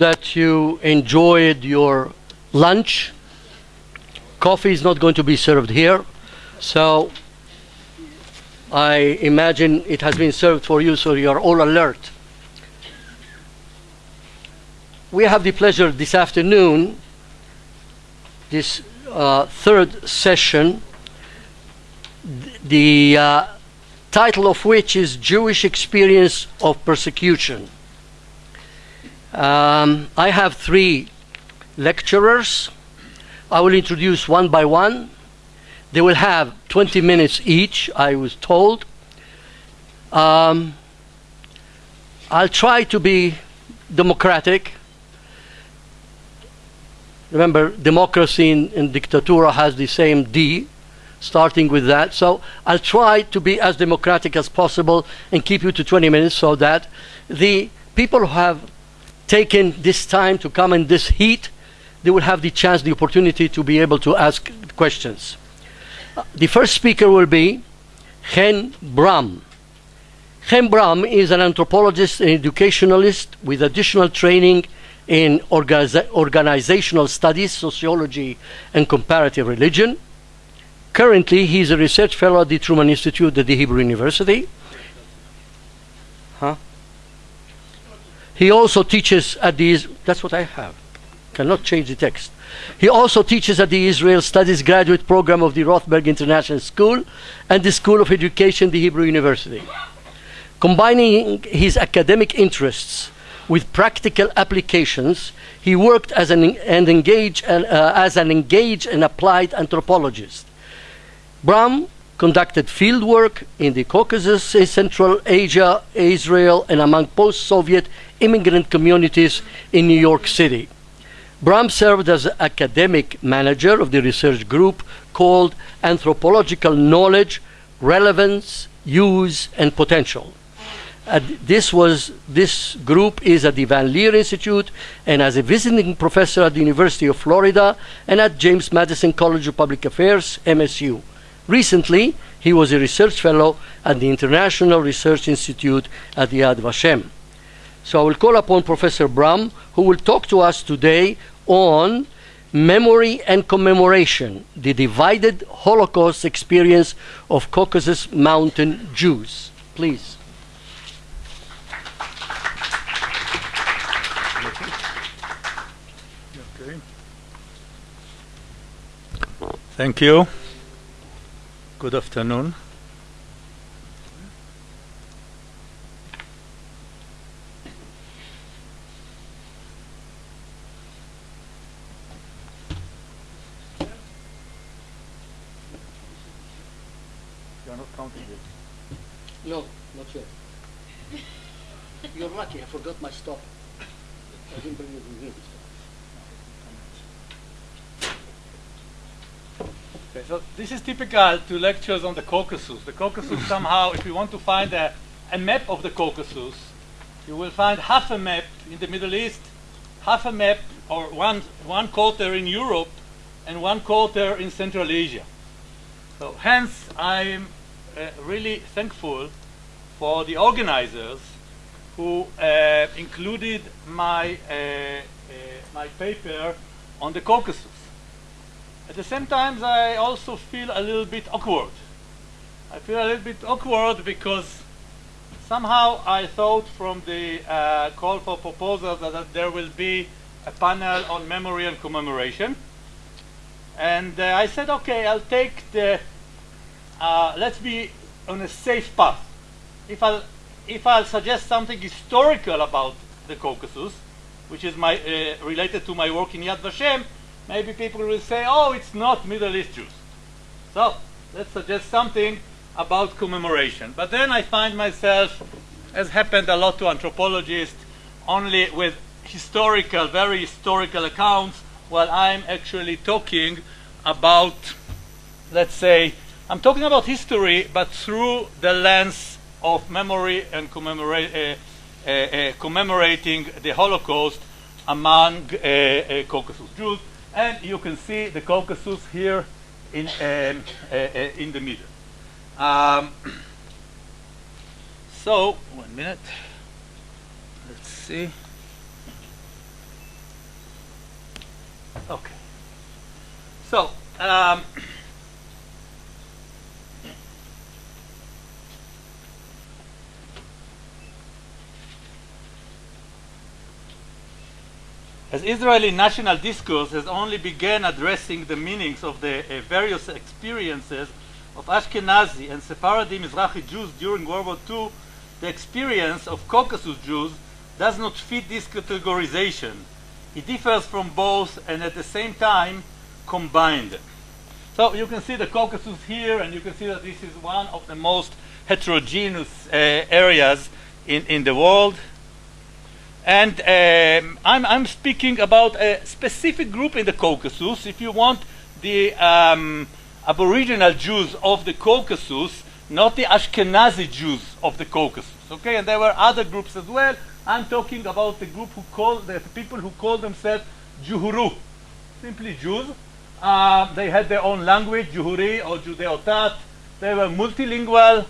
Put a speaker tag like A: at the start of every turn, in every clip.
A: that you enjoyed your lunch. Coffee is not going to be served here, so I imagine it has been served for you, so you are all alert. We have the pleasure this afternoon, this uh, third session, the uh, title of which is Jewish Experience of Persecution. Um, I have three lecturers. I will introduce one by one. They will have 20 minutes each, I was told. Um, I'll try to be democratic. Remember, democracy in, in dictatura has the same D, starting with that. So I'll try to be as democratic as possible and keep you to 20 minutes so that the people who have taken this time to come in this heat, they will have the chance, the opportunity to be able to ask questions. The first speaker will be Chen Bram. Chen Bram is an anthropologist and educationalist with additional training in organiza- organizational studies, sociology, and comparative religion. Currently, he is a research fellow at the Truman Institute at the Hebrew University. Huh? He also teaches at the. That's what I have. Cannot change the text. He also teaches at the Israel Studies graduate program of the Rothberg International School and the School of Education, the Hebrew University. Combining his academic interests with practical applications, he worked as an, and engaged, uh, as an engaged and applied anthropologist. Bram conducted field work in the Caucasus, Central Asia, Israel, and among post Soviet immigrant communities in New York City. Bram served as academic manager of the research group called Anthropological Knowledge, Relevance, Use, and Potential. Uh, this was this group is at the Van Leer Institute and as a visiting professor at the University of Florida and at James Madison College of Public Affairs, MSU. Recently, he was a research fellow at the International Research Institute at Yad Vashem. So I will call upon Professor Bram, who will talk to us today on memory and commemoration, the divided Holocaust experience of Caucasus Mountain Jews. Please.
B: Thank you. Good afternoon. You are not counting it.
A: No, not yet. You're lucky, I forgot my stop. I didn't bring it with me.
B: Okay, so this is typical to lectures on the Caucasus. The Caucasus somehow, if you want to find a, a map of the Caucasus, you will find half a map in the Middle East, half a map or one, one quarter in Europe, and one quarter in Central Asia. So hence, I'm uh, really thankful for the organizers who uh, included my, uh, uh, my paper on the Caucasus. At the same time, I also feel a little bit awkward. I feel a little bit awkward because somehow I thought from the uh, call for proposals that, that there will be a panel on memory and commemoration. And uh, I said, okay, I'll take the, uh, let's be on a safe path. If I'll, if I'll suggest something historical about the Caucasus, which is my, uh, related to my work in Yad Vashem, maybe people will say, oh, it's not Middle East Jews. So let's suggest something about commemoration. But then I find myself, as happened a lot to anthropologists, only with historical, very historical accounts, while I'm actually talking about, let's say, I'm talking about history, but through the lens of memory and commemorate, uh, uh, uh, commemorating the Holocaust among uh, uh, Caucasus Jews and you can see the Caucasus here in, um, uh, uh in the middle. Um, so, one minute, let's see. Okay. So, um, as Israeli national discourse has only begun addressing the meanings of the uh, various experiences of Ashkenazi and Sephardi Mizrahi Jews during World War II, the experience of Caucasus Jews does not fit this categorization. It differs from both and at the same time combined. So you can see the Caucasus here, and you can see that this is one of the most heterogeneous uh, areas in, in the world. And um, I'm, I'm speaking about a specific group in the Caucasus. If you want the um, Aboriginal Jews of the Caucasus, not the Ashkenazi Jews of the Caucasus. Okay, and there were other groups as well. I'm talking about the group who call the people who call themselves Juhuru, simply Jews. Uh, they had their own language, Juhuri or Judeo-Tat. They were multilingual.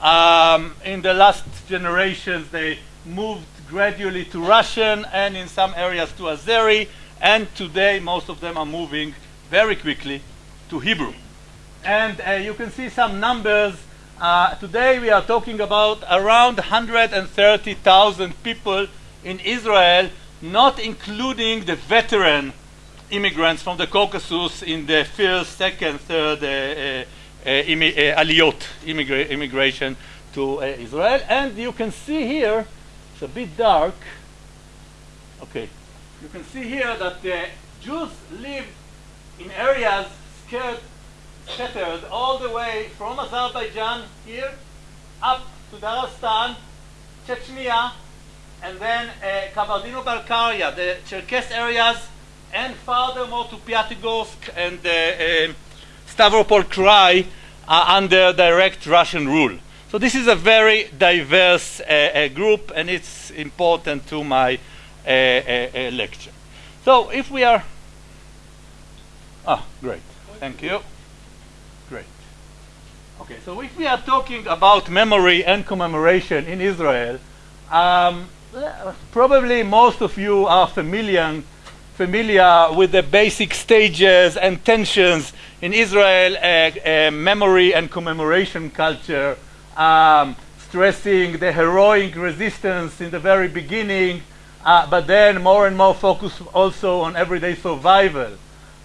B: Um, in the last generations, they moved gradually to Russian and in some areas to Azeri. And today, most of them are moving very quickly to Hebrew. And uh, you can see some numbers. Uh, today, we are talking about around 130,000 people in Israel, not including the veteran immigrants from the Caucasus in the first, second, third uh, uh, uh, aliyot, immigra- immigration to uh, Israel. And you can see here, it's a bit dark. Okay, you can see here that the Jews live in areas scared, scattered all the way from Azerbaijan here up to Dagestan, Chechnya, and then uh, Kabardino-Balkaria, the Cherkess areas, and furthermore to Pyatigorsk and uh, uh, Stavropol Krai are under direct Russian rule. So this is a very diverse uh, uh, group, and it's important to my uh, uh, lecture. So if we are, ah, great, thank you, great. Okay, so if we are talking about memory and commemoration in Israel, um, probably most of you are familiar familiar with the basic stages and tensions in Israel, uh, uh, memory and commemoration culture, um, stressing the heroic resistance in the very beginning, uh, but then more and more focus also on everyday survival.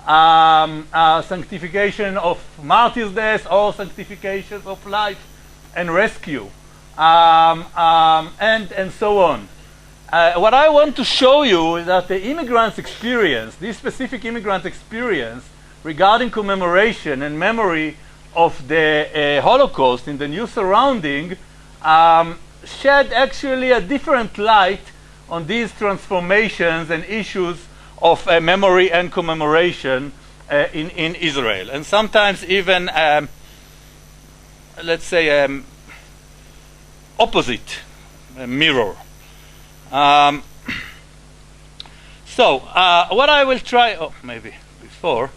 B: Um, uh, sanctification of martyrs' death or sanctification of life and rescue, um, um, and, and so on. Uh, what I want to show you is that the immigrants' experience, this specific immigrant experience regarding commemoration and memory of the uh, Holocaust in the new surrounding, um, shed actually a different light on these transformations and issues of uh, memory and commemoration uh, in, in Israel. And sometimes even, um, let's say, um, opposite mirror. Um, so, uh, what I will try, oh, maybe before,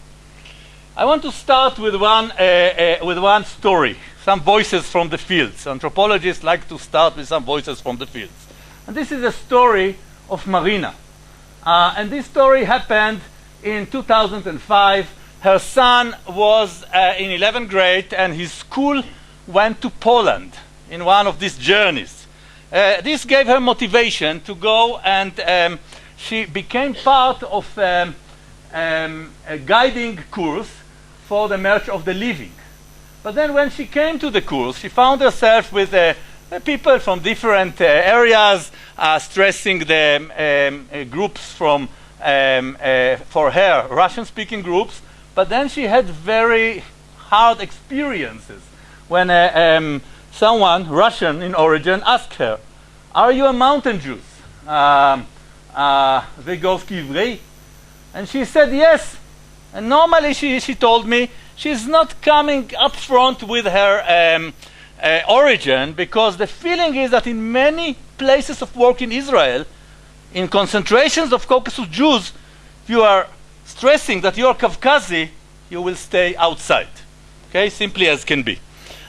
B: I want to start with one, uh, uh, with one story, some voices from the fields. Anthropologists like to start with some voices from the fields. And this is a story of Marina. Uh, and this story happened in 2005. Her son was uh, in 11th grade, and his school went to Poland in one of these journeys. Uh, this gave her motivation to go and um, she became part of um, um, a guiding course for the March of the Living. But then when she came to the course, she found herself with uh, people from different uh, areas uh, stressing the um, uh, groups from, um, uh, for her, Russian-speaking groups. But then she had very hard experiences when um, someone, Russian in origin, asked her, Are you a mountain Jew? Um, uh, and she said, Yes. And normally she, she told me she's not coming up front with her um, uh, origin because the feeling is that in many places of work in Israel, in concentrations of Caucasus Jews, if you are stressing that you are Caucasian, you will stay outside. Okay, simply as can be.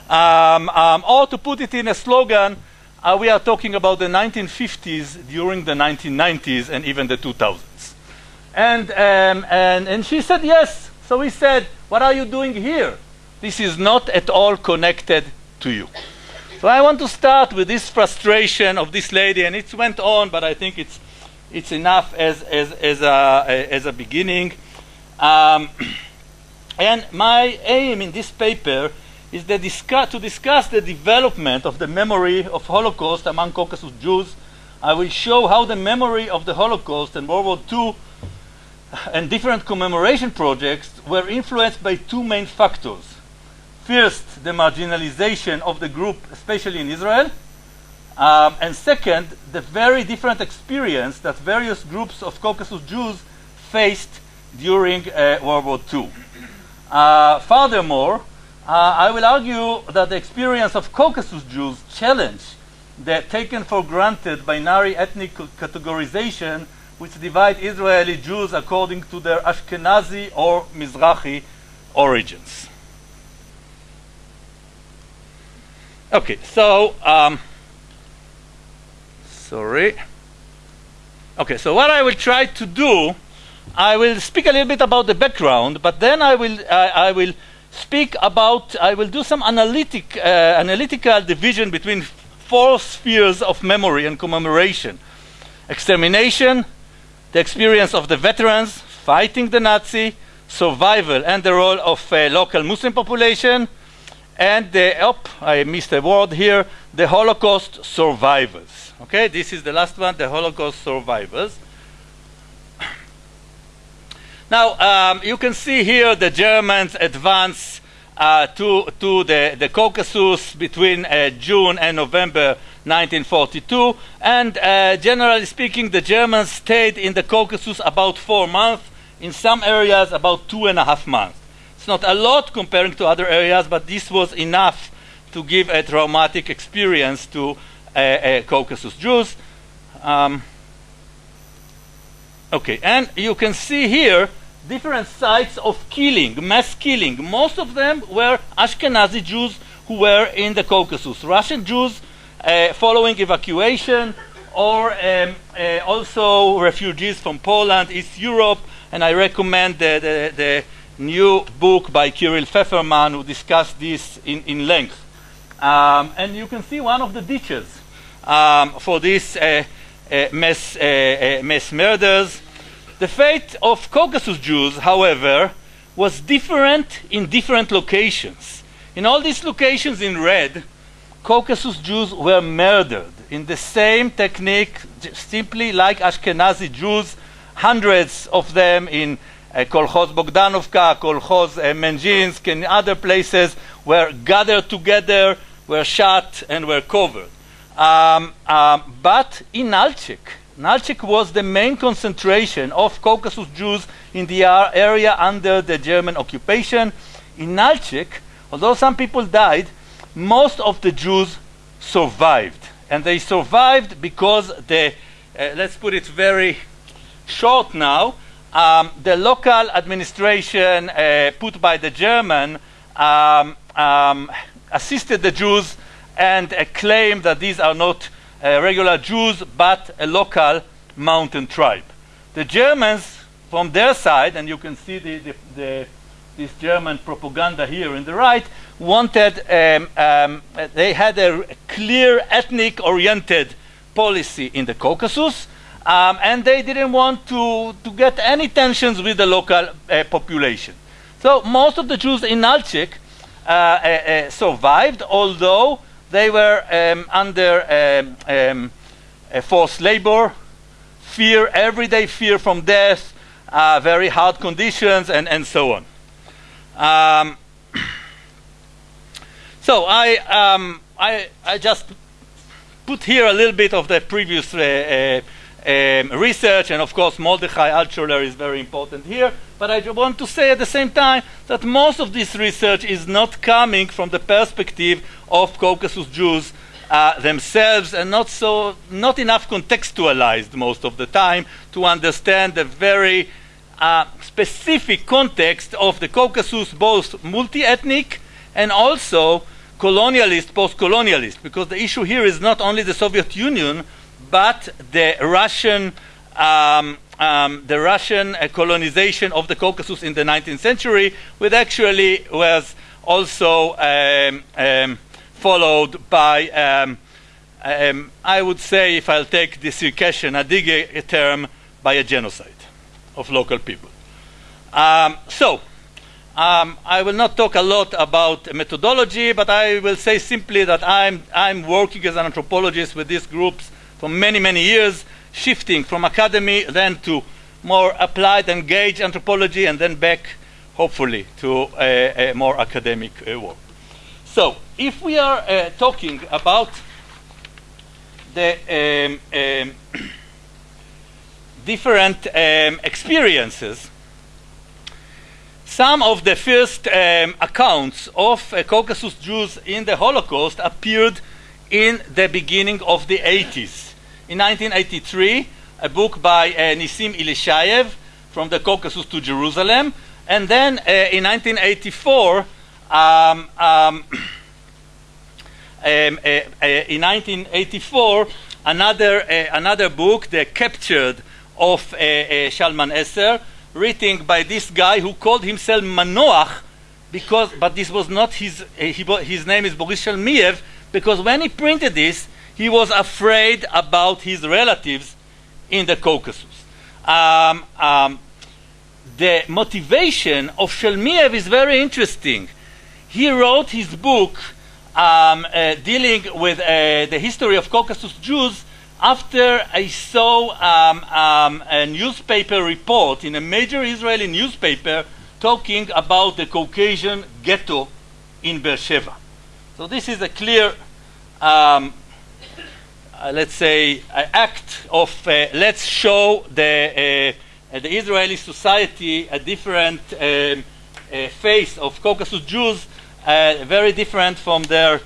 B: Um, um, or to put it in a slogan, uh, we are talking about the 1950s during the 1990s and even the 2000s. And, um, and, and she said, yes. So we said, what are you doing here? This is not at all connected to you. So I want to start with this frustration of this lady, and it went on, but I think it's, it's enough as, as, as, a, as a beginning. Um, and my aim in this paper is discuss, to discuss the development of the memory of Holocaust among Caucasus Jews. I will show how the memory of the Holocaust and World War II and different commemoration projects were influenced by two main factors. First, the marginalization of the group, especially in Israel, um, and second, the very different experience that various groups of Caucasus Jews faced during uh, World War II. Uh, furthermore, uh, I will argue that the experience of Caucasus Jews challenge the taken for granted binary ethnic categorization which divide Israeli Jews according to their Ashkenazi or Mizrahi origins. Okay, so, um, sorry. Okay, so what I will try to do, I will speak a little bit about the background, but then I will, uh, I will speak about, I will do some analytic, uh, analytical division between four spheres of memory and commemoration. Extermination, the experience of the veterans fighting the Nazi, survival and the role of uh, local Muslim population, and the, oh, I missed a word here, the Holocaust survivors. Okay, this is the last one, the Holocaust survivors. Now, um, you can see here the Germans advance uh, to, to the, the Caucasus between uh, June and November 1942. And uh, generally speaking, the Germans stayed in the Caucasus about four months, in some areas about two and a half months. It's not a lot comparing to other areas, but this was enough to give a traumatic experience to Caucasus Jews. Um, okay, and you can see here different sites of killing, mass killing. Most of them were Ashkenazi Jews who were in the Caucasus. Russian Jews uh, following evacuation, or um, uh, also refugees from Poland, East Europe, and I recommend the, the, the new book by Kirill Feferman who discussed this in, in length. Um, and you can see one of the ditches um, for these uh, uh, mass, uh, uh, mass murders. The fate of Caucasus Jews, however, was different in different locations. In all these locations in red, Caucasus Jews were murdered in the same technique, simply like Ashkenazi Jews, hundreds of them in uh, Kolkhoz Bogdanovka, Kolkhoz uh, Menzhinsk, and other places were gathered together, were shot, and were covered. Um, um, but in Nalchik, Nalchik was the main concentration of Caucasus Jews in the area under the German occupation. In Nalchik, although some people died, most of the Jews survived. And they survived because the, uh, let's put it very short now, um, the local administration uh, put by the German um, um, assisted the Jews and uh, claimed that these are not uh, regular Jews but a local mountain tribe. The Germans, from their side, and you can see the, the, the this German propaganda here in the right, wanted, um, um, they had a clear ethnic oriented policy in the Caucasus, um, and they didn't want to, to get any tensions with the local uh, population. So most of the Jews in Nalchik uh, uh, uh survived, although they were um, under um, um, forced labor, fear, everyday fear from death, uh, very hard conditions, and, and so on. Um, so I, um, I, I just put here a little bit of the previous uh, uh, um, research, and of course Mordechai Altshuler is very important here. But I want to say at the same time that most of this research is not coming from the perspective of Caucasus Jews uh, themselves, and not so, not enough contextualized most of the time to understand the very uh, specific context of the Caucasus, both multi-ethnic and also colonialist, post-colonialist, because the issue here is not only the Soviet Union, but the Russian um, um, the Russian uh, colonization of the Caucasus in the 19th century, which actually was also um, um, followed by, um, um, I would say, if I'll take the Circassian Adyghe term, by a genocide of local people. Um, so, I will not talk a lot about methodology, but I will say simply that I'm, I'm working as an anthropologist with these groups for many, many years, shifting from academy then to more applied, engaged anthropology, and then back, hopefully, to a, a more academic uh, work. So, if we are uh, talking about the um, um, different um, experiences, some of the first um, accounts of uh, Caucasus Jews in the Holocaust appeared in the beginning of the 80s. In 1983, a book by uh, Nissim Ilishayev, From the Caucasus to Jerusalem, and then uh, in 1984, um, um, um, uh, uh, in 1984, another, uh, another book, The Captured of Shalmaneser, written by this guy who called himself Manoach, because, but this was not his, uh, his name is Boris Shalmiev, because when he printed this, he was afraid about his relatives in the Caucasus. Um, um, the motivation of Shalmiev is very interesting. He wrote his book um, uh, dealing with uh, the history of Caucasus Jews after I saw um, um, a newspaper report in a major Israeli newspaper talking about the Caucasian ghetto in Beersheba. So this is a clear, um, uh, let's say, act of uh, let's show the, uh, the Israeli society a different um, face of Caucasus Jews, very different from their,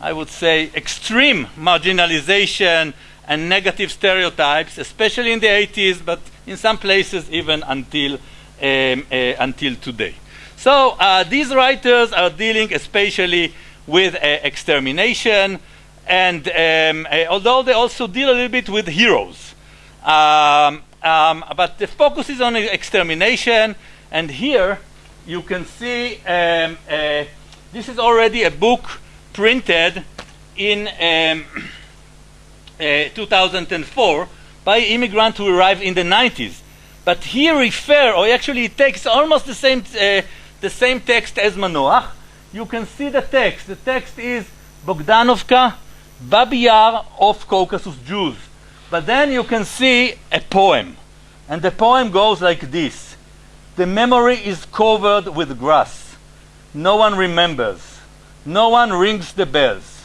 B: I would say, extreme marginalization, and negative stereotypes, especially in the 80s, but in some places even until, um, until today. So uh, these writers are dealing especially with uh, extermination, and um, uh, although they also deal a little bit with heroes. Um, um, but the focus is on extermination, and here you can see um, uh, this is already a book printed in um, uh, 2004 by immigrants who arrived in the 90s. But he refer, or actually it takes almost the same, uh, the same text as Manoach. You can see the text. The text is Bogdanovka, Babi Yar of Caucasus Jews. But then you can see a poem. And the poem goes like this. The memory is covered with grass. No one remembers. No one rings the bells.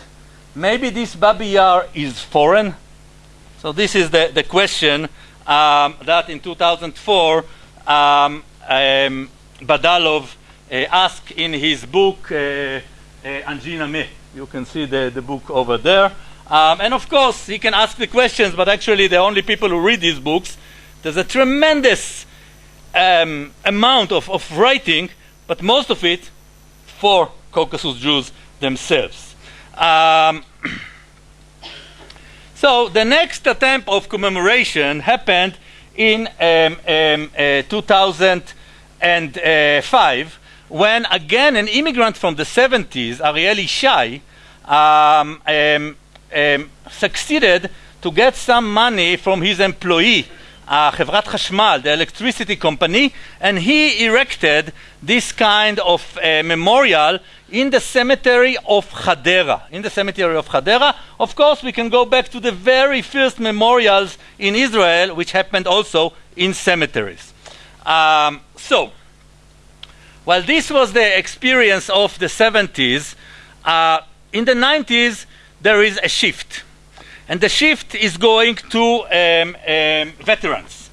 B: Maybe this Babi Yar is foreign? So this is the, the question um, that in 2004 um, um, Badalov uh, asked in his book uh, uh, Me. You can see the, the book over there. Um, and of course, he can ask the questions, but actually the only people who read these books, there's a tremendous um, amount of, of writing, but most of it for Caucasus Jews themselves. Um, so the next attempt of commemoration happened in um, um, uh, 2005 when again an immigrant from the 70s, Ariel Ishai, um, um, um, succeeded to get some money from his employee uh, Chashmal, the electricity company, and he erected this kind of uh, memorial in the cemetery of Hadera. In the cemetery of Hadera, of course, we can go back to the very first memorials in Israel, which happened also in cemeteries. Um, so, while this was the experience of the 70s, uh, in the 90s there is a shift and the shift is going to um, um, veterans.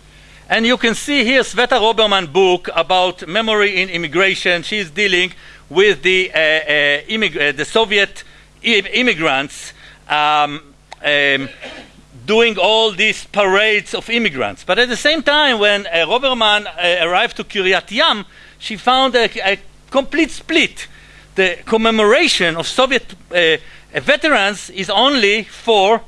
B: And you can see here Sveta Roberman's book about memory in immigration. She's dealing with the, uh, uh, uh the Soviet immigrants um, um, doing all these parades of immigrants. But at the same time, when uh, Roberman uh, arrived to Kiryat Yam, she found a, a, complete split. The commemoration of Soviet uh, veterans is only for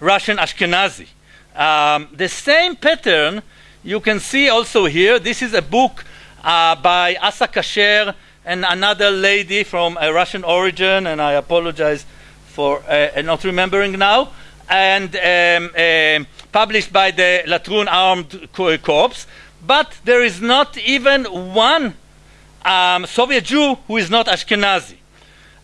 B: Russian Ashkenazi. Um, the same pattern you can see also here, this is a book uh, by Asa Kasher and another lady from a Russian origin, and I apologize for uh, not remembering now, and um, um published by the Latrun Armed Corps. But there is not even one um, Soviet Jew who is not Ashkenazi.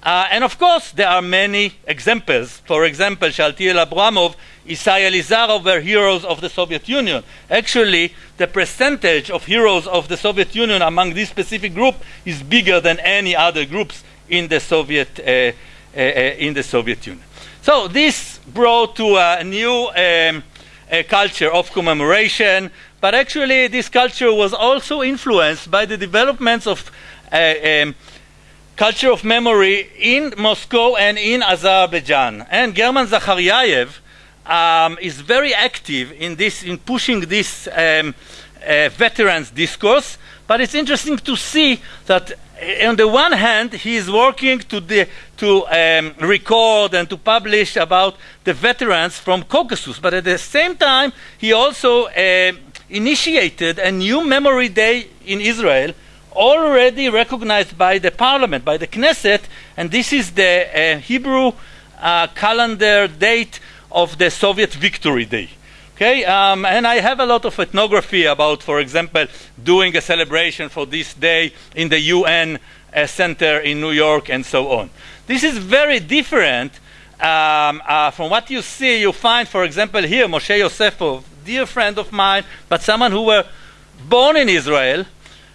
B: Uh, and of course, there are many examples. For example, Shaltiel Abramov, Isai Elizarov were heroes of the Soviet Union. Actually, the percentage of heroes of the Soviet Union among this specific group is bigger than any other groups in the Soviet, uh, uh, uh in the Soviet Union. So this brought to a new um, a culture of commemoration, but actually this culture was also influenced by the developments of uh, um, culture of memory in Moscow and in Azerbaijan. And German Zakharyayev um, is very active in this, in pushing this um, uh, veterans discourse. But it's interesting to see that uh, on the one hand, he is working to, to um, record and to publish about the veterans from Caucasus, but at the same time, he also uh, initiated a new memory day in Israel, already recognized by the parliament, by the Knesset, and this is the uh, Hebrew uh, calendar date of the Soviet Victory Day. Okay, um, and I have a lot of ethnography about, for example, doing a celebration for this day in the UN uh, Center in New York and so on. This is very different um, uh, from what you see. You find, for example, here Moshe Yosefov, dear friend of mine, but someone who were born in Israel,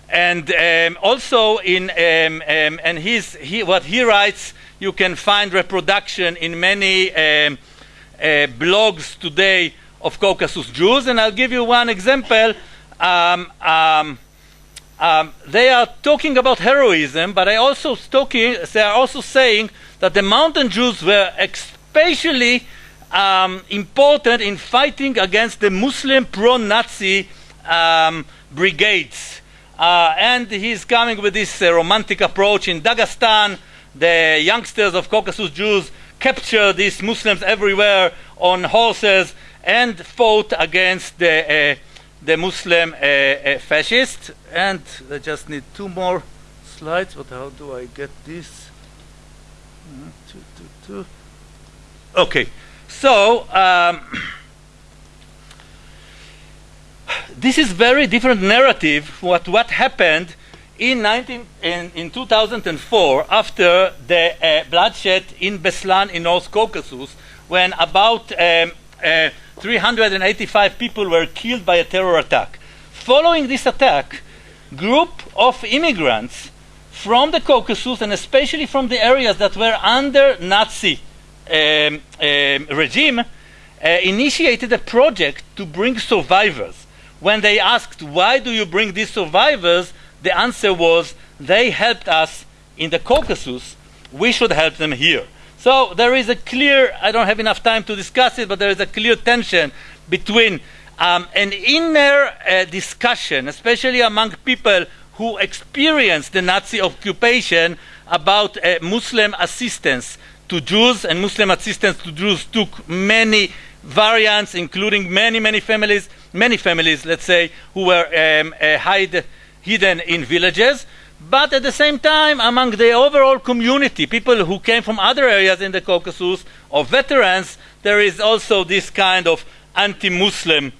B: and um, also in um, um and his he, what he writes, you can find reproduction in many um, uh, blogs today of Caucasus Jews, and I'll give you one example. Um, um, they are talking about heroism, but also talking, they are also saying that the mountain Jews were especially um, important in fighting against the Muslim pro-Nazi um, brigades. Uh, and he's coming with this uh, romantic approach in Dagestan. The youngsters of Caucasus Jews capture these Muslims everywhere on horses and fought against the, uh, the Muslim uh, uh, fascists. And I just need two more slides, but how do I get this? Two, two, two. Okay, so um, this is very different narrative what what happened in 19 in, in 2004 after the uh, bloodshed in Beslan in North Caucasus when about um, uh, 385 people were killed by a terror attack. Following this attack, group of immigrants from the Caucasus and especially from the areas that were under Nazi um, um, regime uh, initiated a project to bring survivors. When they asked, why do you bring these survivors? The answer was, they helped us in the Caucasus, we should help them here. So there is a clear, I don't have enough time to discuss it, but there is a clear tension between um, an inner uh, discussion, especially among people who experienced the Nazi occupation, about uh, Muslim assistance to Jews, and Muslim assistance to Jews took many variants, including many, many families, many families, let's say, who were um, uh, hide, hidden in villages but at the same time, among the overall community, people who came from other areas in the Caucasus or veterans, there is also this kind of anti-Muslim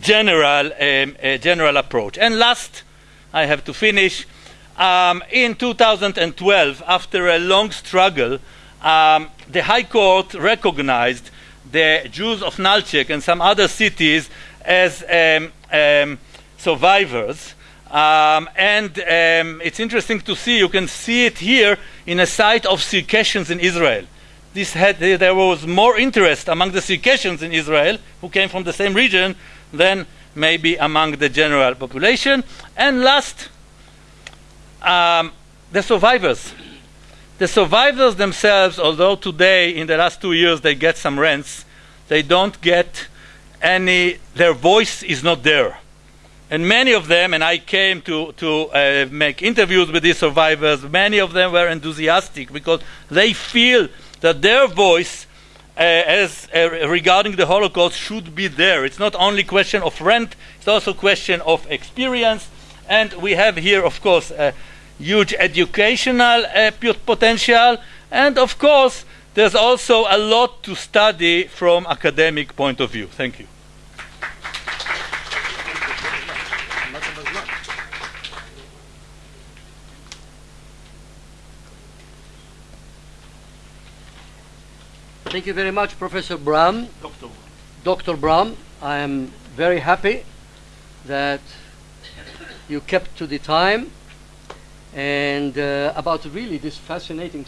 B: general um, uh, general approach. And last, I have to finish. Um, in 2012, after a long struggle, um, the High Court recognized the Jews of Nalchik and some other cities as um, um, survivors um, and um, it's interesting to see, you can see it here in a site of Circassians in Israel. This had, there was more interest among the Circassians in Israel, who came from the same region, than maybe among the general population. And last, um, the survivors. The survivors themselves, although today, in the last two years, they get some rents, they don't get any, their voice is not there. And many of them, and I came to, to uh, make interviews with these survivors, many of them were enthusiastic because they feel that their voice uh, as uh, regarding the Holocaust should be there. It's not only question of rent; it's also question of experience. And we have here, of course, a huge educational uh, potential, and of course, there's also a lot to study from academic point of view. Thank you.
A: Thank you very much, Professor Bram.
B: Dr.
A: Dr. Bram, I am very happy that you kept to the time and uh, about really this fascinating.